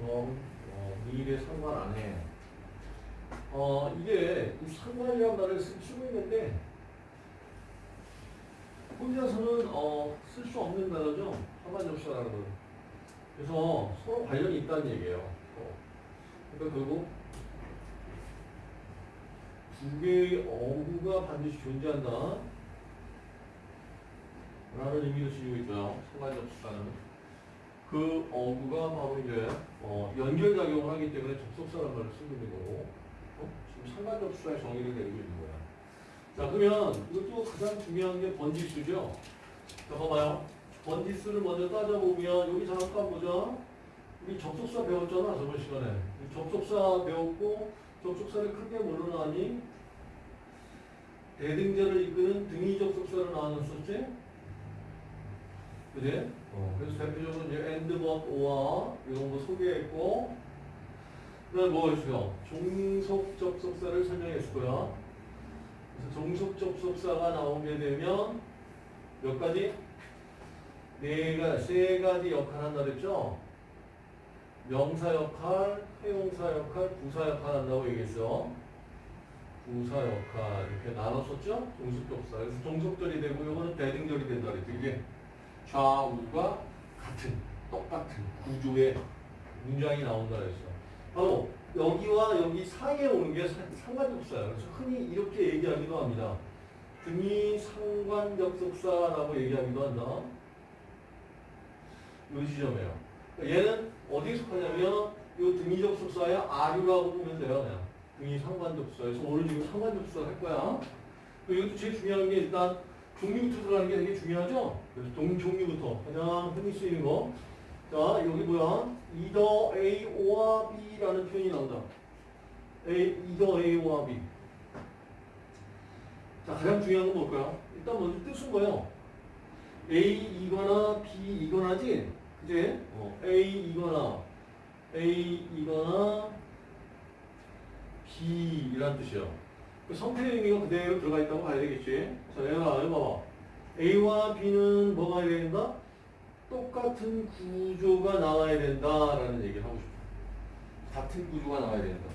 너 어, 미래 상관 안 해. 어, 이게 이 상관이라는 말을 쓰- 쓰고 있는데 혼자서는 어, 쓸 수 없는 단어죠. 상관접수라는 건. 그래서 서로 관련이 있다는 얘기예요. 어. 그러니까 결국 두 개의 어구가 반드시 존재한다. 라는 의미로 쓰이고 있고요. 상관접수라는. 그 어구가 바로 이제 어, 연결작용을 하기 때문에 접속사라는 말을 쓰고 있는 거고 어? 지금 상관접수의 정의를 내리고 있는 거야. 자 그러면 이것도 가장 중요한 게 번지수죠. 자 봐봐요. 번지수를 먼저 따져보면 여기 잠깐 보자. 우리 접속사 배웠잖아 저번 시간에. 이 접속사 배웠고 접속사를 크게 뭘로 나니? 대등자를 이끄는 등위 접속사로 나눴었지? 그지? 어, 그래서 대표적으로 이제 but, or 이런 거 소개했고 그다음 뭐 있어요? 종속 접속사를 설명했을 거야. 그래서 종속 접속사가 나오게 되면 몇 가지? 네 가지, 세 가지 역할 한다 그랬죠? 명사 역할, 회용사 역할, 부사 역할 한다고 얘기했어. 부사 역할 이렇게 나눴었죠? 종속 접속사. 그래서 종속절이 되고 이거는 대등절이 된다 그랬죠. 이게 좌우가 같은 똑같은 구조의 문장이 나온다 그랬어. 바로 여기와 여기 사이에 오는 게 사- 상관접속사예요. 그래서 흔히 이렇게 얘기하기도 합니다. 등이 상관접속사라고 얘기하기도 한다. 이 지점이에요. 그러니까 얘는 어디에 속하냐면 이 등이 접속사의 아류라고 보면 돼요. 그냥. 등이 상관접속사에서 오늘 지금 상관접속사 할 거야. 이것도 제일 중요한 게 일단 들어가는 게 되게 중요하죠? 그래서 동, 종류부터. 가장 흔히 쓰이는 거. 자, 여기 뭐야? either A or B라는 표현이 나온다. A, either A와 B. 자, 가장 중요한 건 뭘까요? 일단 먼저 뜻은 뭐예요? A이거나 B이거나지? 그지? 어, A이거나, A이거나 B이란 뜻이에요. 그 성태의 의미가 그대로 들어가 있다고 봐야 되겠지. 자, 얘가 봐봐. A와 B는 뭐가 해야 된다? 똑같은 구조가 나와야 된다라는 얘기를 하고 싶어. 같은 구조가 나와야 된다.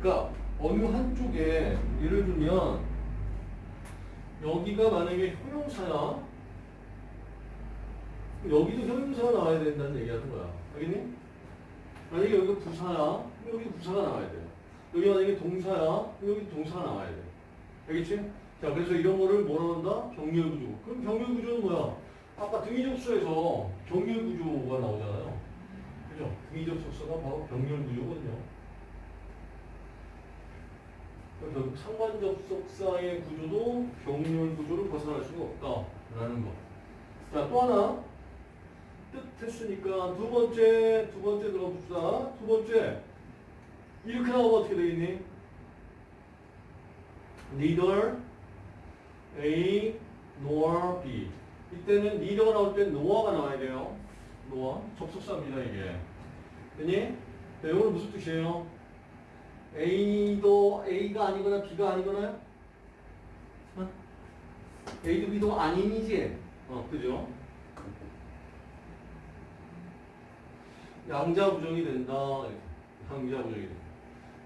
그러니까 어느 한쪽에 예를 들면 여기가 만약에 효용사야. 여기도 효용사가 나와야 된다는 얘기 하는 거야. 알겠니? 만약에 여기가 부사야. 여기 부사가 나와야 돼. 여기 만약에 동사야, 여기 동사가 나와야 돼. 알겠지? 자, 그래서 이런 거를 뭐라 한다? 병렬 구조. 그럼 병렬 구조는 뭐야? 아까 등위접수에서 병렬 구조가 나오잖아요. 그죠? 등위접속사가 바로 병렬 구조거든요. 결국 상관접속사의 구조도 병렬 구조를 벗어날 수가 없다라는 거. 자, 또 하나. 뜻 했으니까 두 번째, 두 번째 들어봅시다. 두 번째. 이렇게 나오면 어떻게 되겠니? neither A nor B. 이때는 neither가 나올 때 nor가 나와야 돼요. nor. 접속사입니다, 이게. 됐니? 자, 이거는 무슨 뜻이에요? A도 A가 아니거나 B가 아니거나요? 어? A도 B도 아닌이지? 어, 그죠? 양자 부정이 된다. 양자 부정이 된다.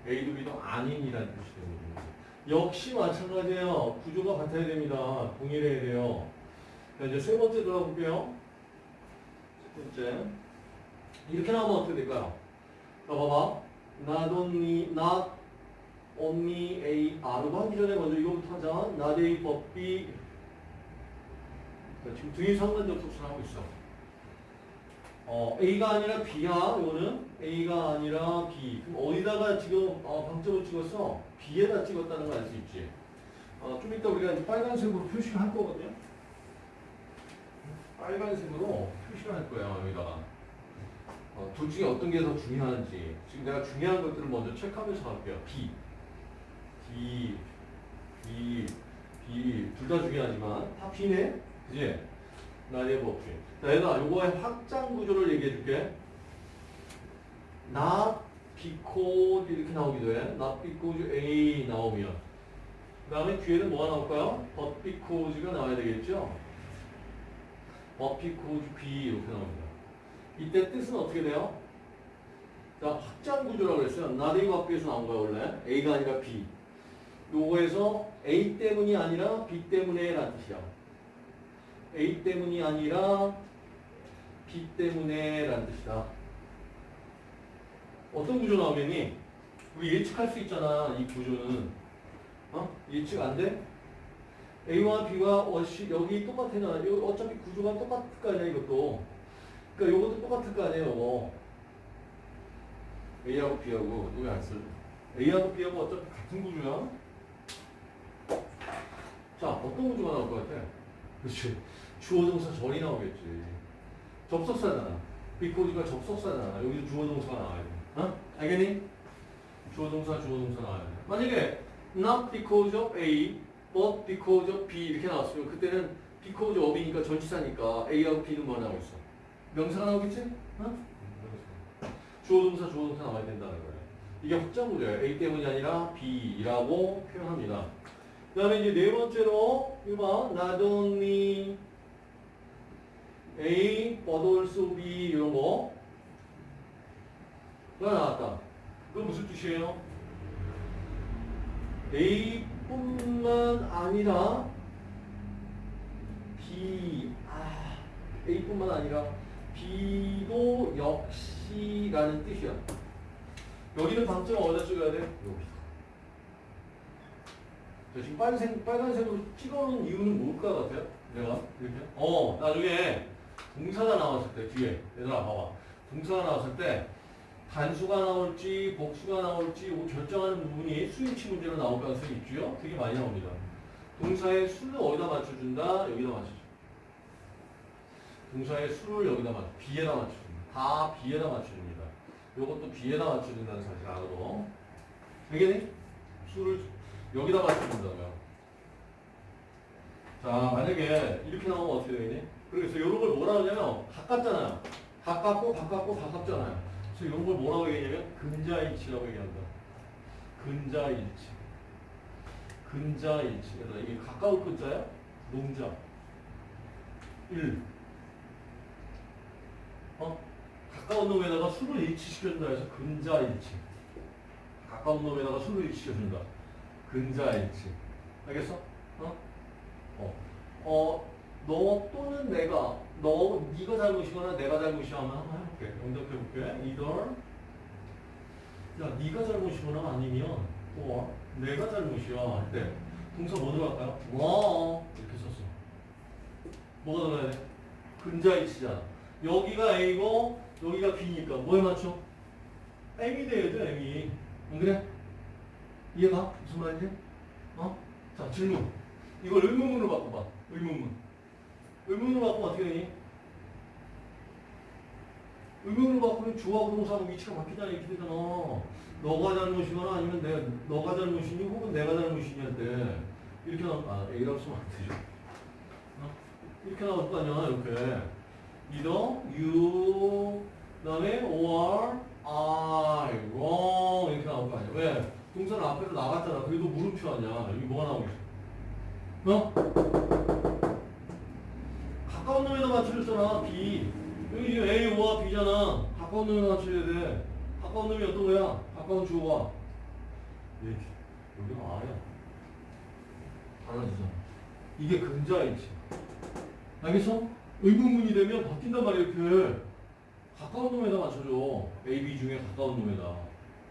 A도 B도 아닌이라는 뜻이 되거든요. 역시 마찬가지예요. 구조가 같아야 됩니다. 동일해야 돼요. 자, 이제 세 번째 들어가 볼게요. 세 번째. 이렇게 나오면 어떻게 될까요? 자, 봐봐. Not only, not only A, R로 하기 전에 먼저 이거부터 하자. Not A, but B. 자, 지금 등위 상관 접속사 하고 있어. 어, A가 아니라 B야, 이거는. A가 아니라 B. 그럼 어디다가 지금 어, 방점을 찍었어? B에다 찍었다는 걸 알 수 있지. 어, 좀 이따 우리가 빨간색으로 표시를 할 거거든요. 빨간색으로 표시를 할 거예요, 여기다가. 어, 둘 중에 어떤 게 더 중요한지. 지금 내가 중요한 것들을 먼저 체크하면서 갈게요. B. B. B. B. 둘 다 중요하지만, 다 B네? 그지? 나의 법칙. 자, 얘가 요거의 확장 구조를 얘기해 줄게. not because 이렇게 나오기도 해. not because A 나오면. 그 다음에 뒤에는 뭐가 나올까요? because가 나와야 되겠죠? because B 이렇게 나옵니다. 이때 뜻은 어떻게 돼요? 자, 확장 구조라고 그랬어요. but B에서 나온 거야, 원래. A가 아니라 B. 요거에서 A 때문이 아니라 B 때문에 라는 뜻이야. A 때문이 아니라 B 때문에 라는 뜻이다. 어떤 구조 나오겠니? 우리 예측할 수 있잖아, 이 구조는. 어? 예측 안 돼? A와 B가 어시, 여기. 여기 어차피 구조가 똑같을 거 아니야, 이것도. 그러니까 요것도 똑같을 거 아니에요, 요거. A하고 B하고, 여기 안 쓸. A하고 B하고 어차피 같은 구조야. 자, 어떤 구조가 나올 것 같아? 그렇지. 주어 동사 절이 나오겠지. 접속사잖아. 비코즈가 접속사잖아. 여기도 주어 동사가 나와야 돼. 어? 알겠니? 주어 동사, 주어 동사 나와야 돼. 만약에 not because of A, but because of B 이렇게 나왔으면 그때는 because of이니까 전치사니까 A하고 B는 뭐 나오고 있어? 명사가 나오겠지? 어? 주어 동사, 주어 동사 나와야 된다는 거예요. 이게 확장 구조예요. A 때문이 아니라 B라고 표현합니다. 그 다음에 이제 네 번째로 이거 봐. not only A, but also B 이런 거. 가 나왔다. 그건 무슨 뜻이에요? A뿐만 아니라 B, 아, A뿐만 아니라 B도 역시라는 뜻이야. 여기는 방점을 어디다 찍어야 돼? 여기. 저 지금 빨간색, 빨간색으로 찍어놓은 이유는 뭘것 같아요? 내가? 이렇게? 어, 나중에 동사가 나왔을 때, 뒤에. 얘들아, 봐봐. 동사가 나왔을 때, 단수가 나올지, 복수가 나올지, 이거 결정하는 부분이 수일치 문제로 나올 가능성이 있죠? 되게 많이 나옵니다. 동사의 수를 어디다 맞춰준다? 여기다 맞춰줘. 동사의 수를 여기다 맞춰, B에다 맞춰줍니다. 다 B에다 맞춰줍니다. 요것도 B에다 맞춰준다는 사실 알아도. 알겠니? 수를 여기다 맞춰준다고요. 자, 만약에 이렇게 나오면 어떻게 되겠니? 그래서 이런 걸 뭐라 하냐면 가깝잖아요. 가깝고 가깝고 가깝잖아요. 그래서 이런 걸 뭐라고 얘기하냐면 근자일치라고 얘기한다. 근자일치. 근자일치. 그래서 이게 가까울 근자야? 농자. 1. 어? 가까운 놈에다가 수를 일치시켜준다 해서 근자일치. 가까운 놈에다가 수를 일치시켜준다. 근자일치. 알겠어? 어? 어. 어, 너 또는 내가, 너, 네가 잘못이거나 내가 잘못이야 하면 한번 해볼게. 응답해볼게. either. 야, 네가 잘못이거나 아니면, or, 내가 잘못이야 할 때, 동사 뭐 들어갈까요? 와, 이렇게 썼어. 뭐가 들어가야 돼? 근자일치잖아. 여기가 A고, 여기가 B니까 뭐에 맞춰? M이 돼야 돼, M이. 안 그래? 이해가? 무슨 말인지? 어? 자, 질문. 이걸 의문문으로 바꿔봐. 의문문. 의문으로 바꾸면 어떻게 되니? 의문으로 바꾸면 주어하고 동사하고 위치가 바뀌잖아. 이렇게 되잖아. 너가 잘못이거나 아니면 내가, 너가 잘못이니 혹은 내가 잘못이니 할 때, 이렇게 나올, 아, A라고 쓰면 안 되죠. 어? 이렇게 나올 거 아니야, 이렇게. either, you, 그 다음에 or, I, wrong. 이렇게 나올 거 아니야. 왜? 앞에서 나갔잖아. 그래도 물음표 아니야. 여기 뭐가 나오고 있어? 어? 가까운 놈에다 맞춰줬잖아. B. 여기 지금 A, O와 B잖아. 가까운 놈에다 맞춰야 돼. 가까운 놈이 어떤 거야? 가까운 주어가. 여기. 여기가 R이야. 달라지잖아. 이게 근자일치. 알겠어? 의문문이 되면 바뀐단 말이야, 이렇게. 가까운 놈에다 맞춰줘. A, B 중에 가까운 놈에다.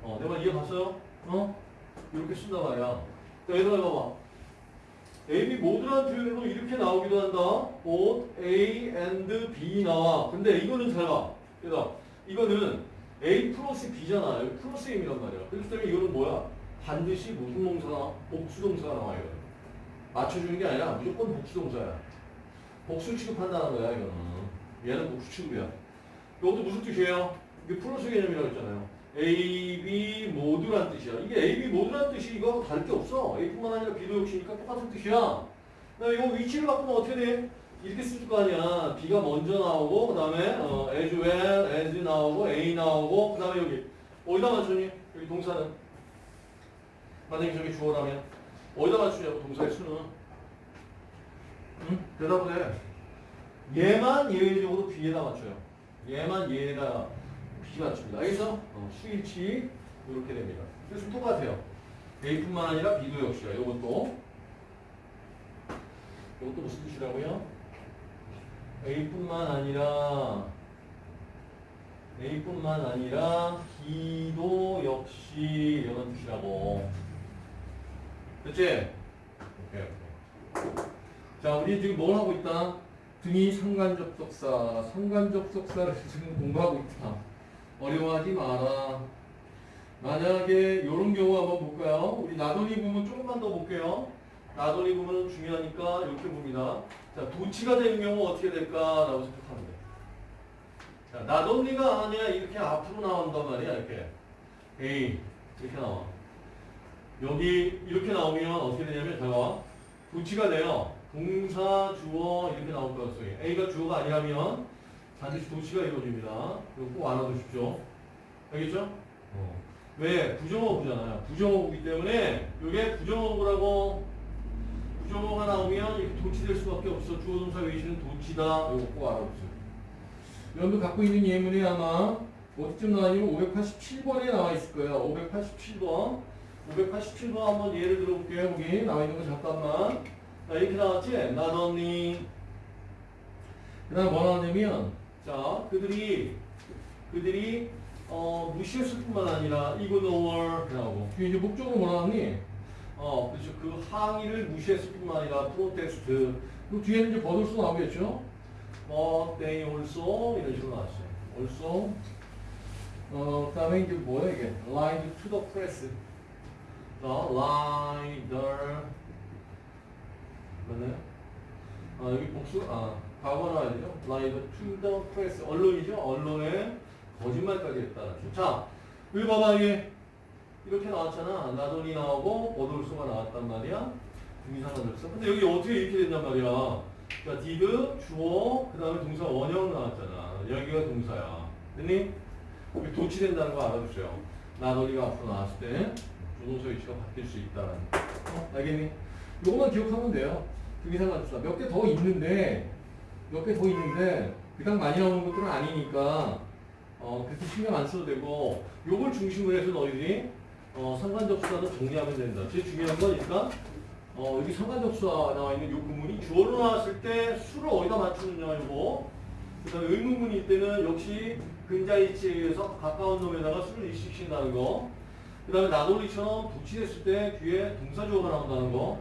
어, 내가 이해 갔어요? 어? 이렇게 쓴단 말이야. 자, 얘들아, 봐봐. A, B 모두라는 표현으로 이렇게 나오기도 한다. both A and B 나와. 근데 이거는 잘 봐. 얘들아, 이거는 A 플러스 B잖아. 여기 플러스 M이란 말이야. 그렇기 때문에 이거는 뭐야? 반드시 무슨 동사나 복수동사가 나와요. 맞춰주는 게 아니라 무조건 복수동사야. 복수 취급한다는 거야, 이거는. 얘는 복수 취급이야. 이것도 무슨 뜻이에요? 이게 플러스 개념이라고 했잖아요. A, B 모두란 뜻이야. 이게 A, B 모두란 뜻이 이거하고 다를 게 없어. A뿐만 아니라 B도 역시니까 똑같은 뜻이야. 그다음에 이거 위치를 바꾸면 어떻게 돼? 이렇게 쓸 거 아니야. B가 먼저 나오고 그다음에 어, as well as 나오고 A 나오고 그다음에 여기 어디다 맞추니? 여기 동사는 만약에 저기 주어라면 어디다 맞추냐고 동사의 수는? 응? 대답을 해. 얘만 예외적으로 B에다 맞춰요. 얘만 얘에다 B 맞춥니다. 알겠어? 어, 수일치 이렇게 됩니다. 그래서 똑같아요. A뿐만 아니라 B도 역시야. 이것도 이것도 무슨 뜻이라고요? A뿐만 아니라 A뿐만 아니라 B도 역시 이런 뜻이라고. 됐지? 오케이, 오케이. 자, 우리 지금 뭘 하고 있다? 등이 상관접속사, 상관접속사를 지금 공부하고 있다. 어려워하지 마라. 만약에 이런 경우 한번 볼까요? 우리 나돌이 부분 조금만 더 볼게요. 나돌이 부분은 중요하니까 이렇게 봅니다. 자, 도치가 되는 경우 어떻게 될까라고 생각하면 돼. 자, 나돌리가 아니야 이렇게 앞으로 나온단 말이야 이렇게. A 이렇게 나와. 여기 이렇게 나오면 어떻게 되냐면 잘 봐. 도치가 돼요. 동사, 주어 이렇게 나올 가능성이. A가 주어가 아니라면 반드시 도치가 이루어집니다. 이거 꼭 알아두십시오. 알겠죠? 어. 왜? 부정어구잖아요. 부정어구기 때문에 이게 부정어구라고 부정어가 나오면 이렇게 도치될 수밖에 없어. 주어 동사 외시는 도치다. 이거 꼭 알아두세요. 여러분들 갖고 있는 예문이 아마 어디쯤 나와있냐면 587번에 나와 있을 거예요. 587번. 587번 한번 예를 들어볼게요. 여기 나와 있는 거 잠깐만. 자, 이렇게 나왔지? not only. 그 다음 뭐 나왔냐면, 자, 그들이, 그들이, 어, 무시했을 뿐만 아니라, 이그노월, 나오고. 뒤에 이제 목적으로 뭐 나왔니? 어, 그렇죠. 그 항의를 무시했을 뿐만 아니라, 프로테스트. 그 뒤에는 이제 버들수 나오겠죠? 뭐, they also, 이런 식으로 나왔어요. also. 어, 그 다음에 이제 뭐야, 이게? lined to the press. 자, the, 맞나요? 아, 여기 복수, 아, 과거 나와야 되죠? 라이브 the press. 언론이죠? 언론에 거짓말까지 했다는 죠 자, 여기 봐봐, 이게. 이렇게 나왔잖아. 나돈이 나오고, 버돌수가 나왔단 말이야. 중의상관절서. 근데 여기 어떻게 이렇게 된단 말이야. 자, did, 주어, 그 다음에 동사 원형 나왔잖아. 여기가 동사야. 됐니? 여기 도치된다는 거 알아두세요. 나돈이가 앞으로 나왔을 때, 조동사 위치가 바뀔 수 있다는 거. 어, 알겠니? 요것만 기억하면 돼요. 등기상관절사 몇개 더 있는데 몇개더 있는데 그닥 많이 나오는 것들은 아니니까 어 그렇게 신경 안 써도 되고 요걸 중심으로 해서 너희들이 어 상관접수사도 정리하면 된다. 제일 중요한 건 일단 어 여기 상관접수사 나와 있는 요 구문이 주어로 나왔을 때 수를 어디다 맞추느냐 이거. 그 다음에 의문문일 때는 역시 근자이치에 의해서 가까운 놈에다가 수를 일식신다는 거. 그 다음에 나돌리처럼 도치됐을 때 뒤에 동사주어가 나온다는 거